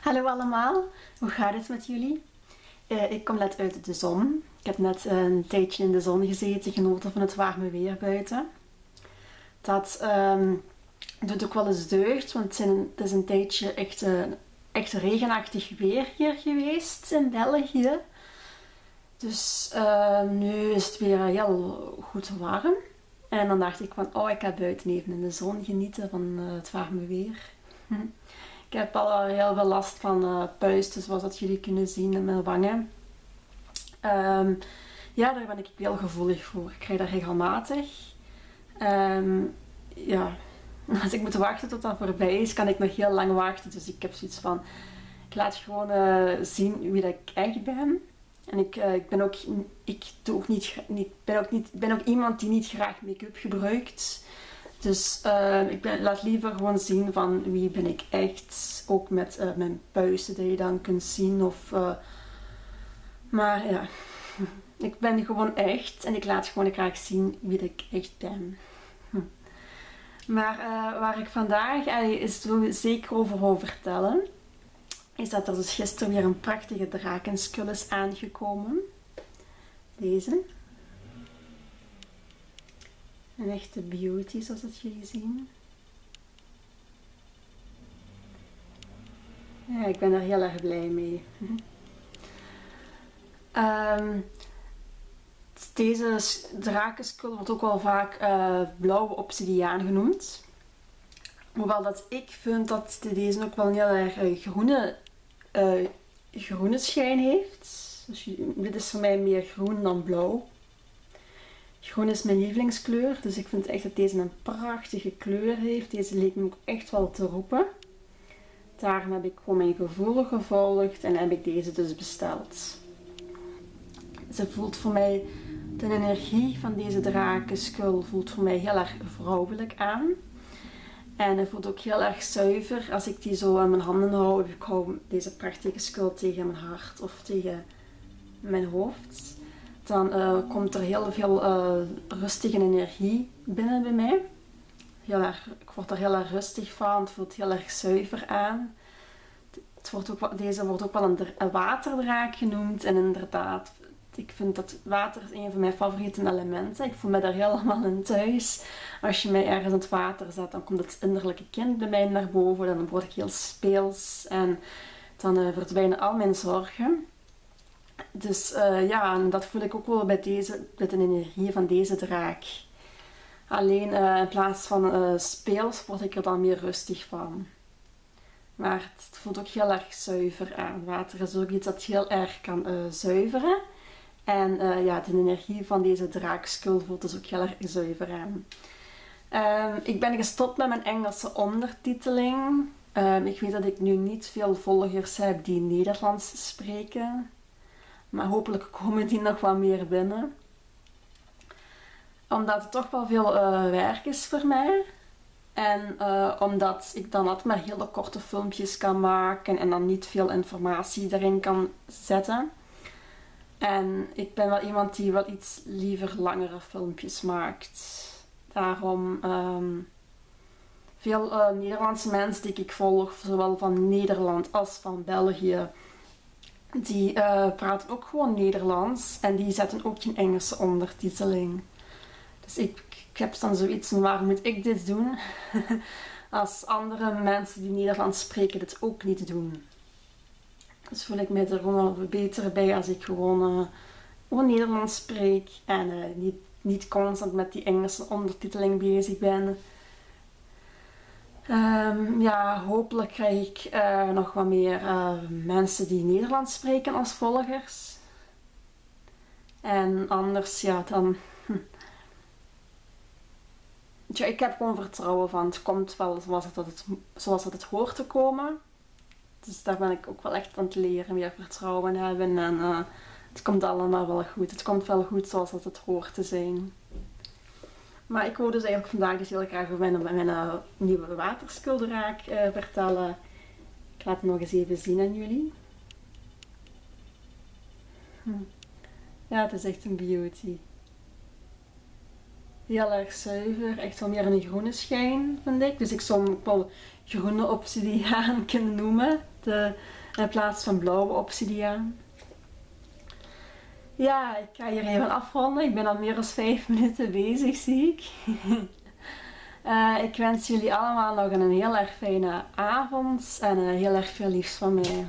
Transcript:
Hallo allemaal, hoe gaat het met jullie? Uh, ik kom net uit de zon. Ik heb net een tijdje in de zon gezeten, genoten van het warme weer buiten. Dat um, doet ook wel eens deugd, want het, het is een tijdje echt, echt regenachtig weer hier geweest in België. Dus uh, nu is het weer heel goed warm. En dan dacht ik van, oh ik ga buiten even in de zon genieten van het warme weer. Hm. Ik heb al heel veel last van uh, puisten, zoals dat jullie kunnen zien in mijn wangen. Um, ja, daar ben ik heel gevoelig voor. Ik krijg dat regelmatig. Um, ja, als ik moet wachten tot dat voorbij is, kan ik nog heel lang wachten. Dus ik heb zoiets van, ik laat gewoon uh, zien wie dat ik echt ben. En ik, ik ben ook, ik doe ook niet, niet, ben ook niet, ben ook iemand die niet graag make-up gebruikt. Dus uh, ik ben, laat liever gewoon zien van wie ben ik echt. Ook met uh, mijn puisten die je dan kunt zien. Of, uh, maar ja, ik ben gewoon echt. En ik laat gewoon graag zien wie ik echt ben. Hm. Maar waar ik vandaag is zeker over wil vertellen. Is dat er dus gisteren weer een prachtige drakenskul is aangekomen. Deze. Een echte beauty zoals dat jullie zien. Ja, ik ben er heel erg blij mee. um, deze drakenskul wordt ook wel vaak uh, blauwe obsidiaan genoemd. Hoewel dat ik vind dat deze ook wel een heel erg uh, groene, uh, groene schijn heeft. Dus dit is voor mij meer groen dan blauw. Groen is mijn lievelingskleur, dus ik vind echt dat deze een prachtige kleur heeft. Deze leek me ook echt wel te roepen. Daarom heb ik gewoon mijn gevoel gevolgd en heb ik deze dus besteld. Ze voelt voor mij, de energie van deze drakenskul voelt voor mij heel erg vrouwelijk aan. En het voelt ook heel erg zuiver als ik die zo aan mijn handen hou. Ik hou deze prachtige skul tegen mijn hart of tegen mijn hoofd dan uh, komt er heel veel uh, rustige energie binnen bij mij. Heel erg, ik word er heel erg rustig van, het voelt heel erg zuiver aan. Het wordt ook, deze wordt ook wel een, waterdraak genoemd en inderdaad, ik vind dat water is een van mijn favoriete elementen. Ik voel me daar helemaal in thuis. Als je mij ergens in het water zet, dan komt het innerlijke kind bij mij naar boven. Dan word ik heel speels en dan uh, verdwijnen al mijn zorgen. Dus uh, ja, en dat voel ik ook wel bij deze, met de energie van deze draak. Alleen uh, in plaats van uh, speels word ik er dan meer rustig van. Maar het voelt ook heel erg zuiver aan. Water is ook iets dat heel erg kan zuiveren. En ja, de energie van deze draakskul voelt dus ook heel erg zuiver aan. Um, ik ben gestopt met mijn Engelse ondertiteling. Um, ik weet dat ik nu niet veel volgers heb die Nederlands spreken. Maar hopelijk komen die nog wat meer binnen. Omdat het toch wel veel uh, werk is voor mij. En uh, omdat ik dan altijd maar hele korte filmpjes kan maken en dan niet veel informatie erin kan zetten. En ik ben wel iemand die wel iets liever langere filmpjes maakt. Daarom um, veel uh, Nederlandse mensen die ik volg, zowel van Nederland als van België, die uh, praten ook gewoon Nederlands en die zetten ook geen Engelse ondertiteling. Dus ik, heb dan zoiets van waarom moet ik dit doen als andere mensen die Nederlands spreken dit ook niet doen. Dus voel ik me er gewoon beter bij als ik gewoon, uh, gewoon Nederlands spreek en uh, niet, niet constant met die Engelse ondertiteling bezig ben. Um, ja, hopelijk krijg ik uh, nog wat meer uh, mensen die Nederlands spreken als volgers. En anders, ja, dan... Hm. Ik heb gewoon vertrouwen van het komt wel zoals het, het, zoals het, hoort te komen. Dus daar ben ik ook wel echt aan het leren, weer vertrouwen hebben. En uh, het komt allemaal wel goed. Het komt wel goed zoals het hoort te zijn. Maar ik wil dus eigenlijk vandaag dus heel graag over mijn, uh, nieuwe waterskuldraak uh, vertellen. Ik laat het nog eens even zien aan jullie. Hm. Ja, het is echt een beauty. heel erg zuiver. Echt wel meer een groene schijn, vind ik. Dus ik zou hem wel groene obsidiaan kunnen noemen. De, in plaats van blauwe obsidiaan. Ja, ik ga hier even afronden. Ik ben al meer dan 5 minuten bezig, zie ik. Uh, ik wens jullie allemaal nog een heel erg fijne avond en heel erg veel liefs van mij.